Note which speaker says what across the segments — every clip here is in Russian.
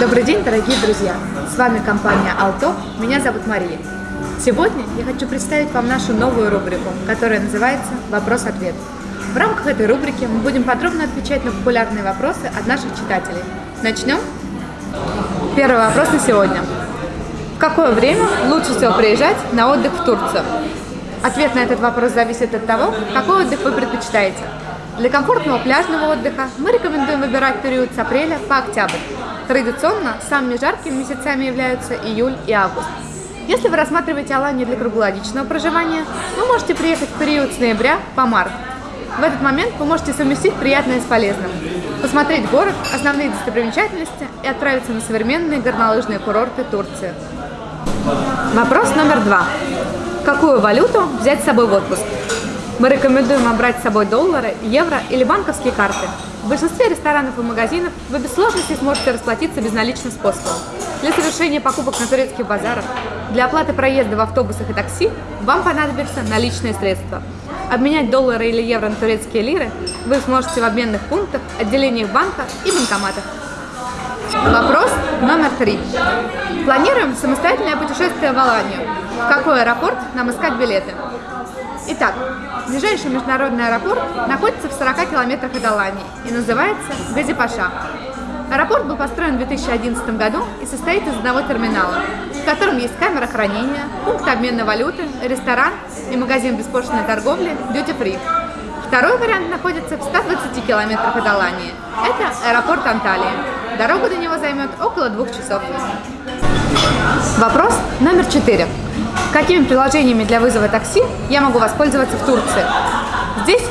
Speaker 1: Добрый день, дорогие друзья! С вами компания Alto, меня зовут Мария. Сегодня я хочу представить вам нашу новую рубрику, которая называется «Вопрос-ответ». В рамках этой рубрики мы будем подробно отвечать на популярные вопросы от наших читателей. Начнем? Первый вопрос на сегодня. В какое время лучше всего приезжать на отдых в Турцию? Ответ на этот вопрос зависит от того, какой отдых вы предпочитаете. Для комфортного пляжного отдыха мы рекомендуем выбирать период с апреля по октябрь. Традиционно самыми жаркими месяцами являются июль и август. Если вы рассматриваете Аланию для круглогодичного проживания, вы можете приехать в период с ноября по март. В этот момент вы можете совместить приятное с полезным, посмотреть город, основные достопримечательности и отправиться на современные горнолыжные курорты Турции. Вопрос номер два. Какую валюту взять с собой в отпуск? Мы рекомендуем брать с собой доллары, евро или банковские карты. В большинстве ресторанов и магазинов вы без сложностей сможете расплатиться безналичным способом. Для совершения покупок на турецких базарах, для оплаты проезда в автобусах и такси вам понадобятся наличные средства. Обменять доллары или евро на турецкие лиры вы сможете в обменных пунктах, отделениях банка и банкоматах. Вопрос номер три. Планируем самостоятельное путешествие в Аланию. В какой аэропорт нам искать билеты? Итак, ближайший международный аэропорт находится в 40 километрах от Алании и называется Газипаша. Аэропорт был построен в 2011 году и состоит из одного терминала, в котором есть камера хранения, пункт обмена валюты, ресторан и магазин беспошлиной торговли Duty Free. Второй вариант находится в 120 километрах от Алании. Это аэропорт Анталии. Дорога до него займет около двух часов. Вопрос номер четыре. Какими приложениями для вызова такси я могу воспользоваться в Турции? Здесь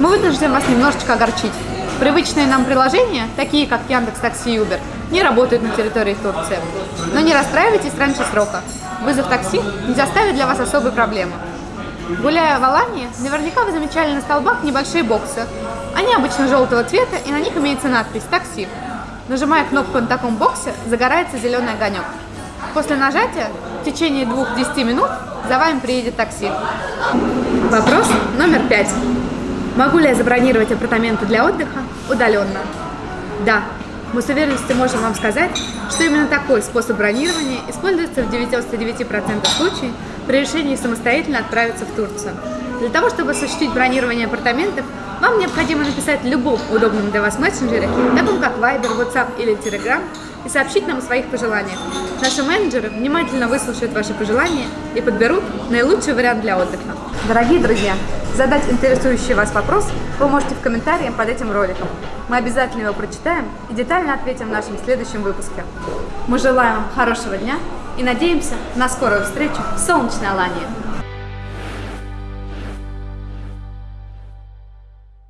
Speaker 1: мы вынуждены вас немножечко огорчить. Привычные нам приложения, такие как Яндекс Такси и Uber, не работают на территории Турции. Но не расстраивайтесь раньше срока. Вызов такси не заставит для вас особой проблемы. Гуляя в Алании, наверняка вы замечали на столбах небольшие боксы. Они обычно желтого цвета, и на них имеется надпись «Такси». Нажимая кнопку на таком боксе, загорается зеленый огонек. После нажатия в течение 2-10 минут за вами приедет такси. Вопрос номер пять. Могу ли я забронировать апартаменты для отдыха удаленно? Да, мы с уверенностью можем вам сказать, что именно такой способ бронирования используется в 99% случаев при решении самостоятельно отправиться в Турцию. Для того, чтобы осуществить бронирование апартаментов, вам необходимо написать в любом удобном для вас мессенджере, таком как Viber, WhatsApp или Telegram, и сообщить нам о своих пожеланиях. Наши менеджеры внимательно выслушают ваши пожелания и подберут наилучший вариант для отдыха. Дорогие друзья, задать интересующий вас вопрос вы можете в комментариях под этим роликом. Мы обязательно его прочитаем и детально ответим в нашем следующем выпуске. Мы желаем вам хорошего дня и надеемся на скорую встречу в солнечной Алании.